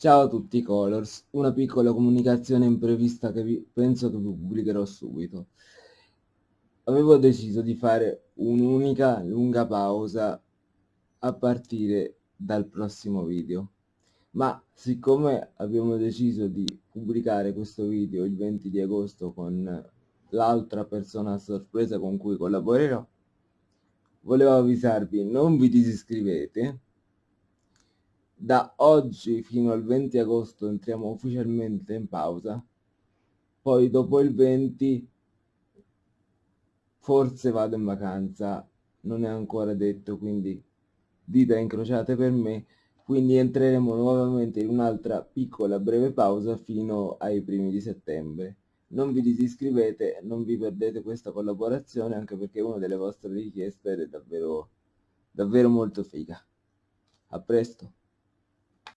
Ciao a tutti Colors, una piccola comunicazione imprevista che vi, penso che vi pubblicherò subito. Avevo deciso di fare un'unica lunga pausa a partire dal prossimo video, ma siccome abbiamo deciso di pubblicare questo video il 20 di agosto con l'altra persona a sorpresa con cui collaborerò, volevo avvisarvi non vi disiscrivete da oggi fino al 20 agosto entriamo ufficialmente in pausa. Poi dopo il 20 forse vado in vacanza non è ancora detto quindi dita incrociate per me. Quindi entreremo nuovamente in un'altra piccola breve pausa fino ai primi di settembre. Non vi disiscrivete non vi perdete questa collaborazione anche perché una delle vostre richieste è davvero davvero molto figa. A presto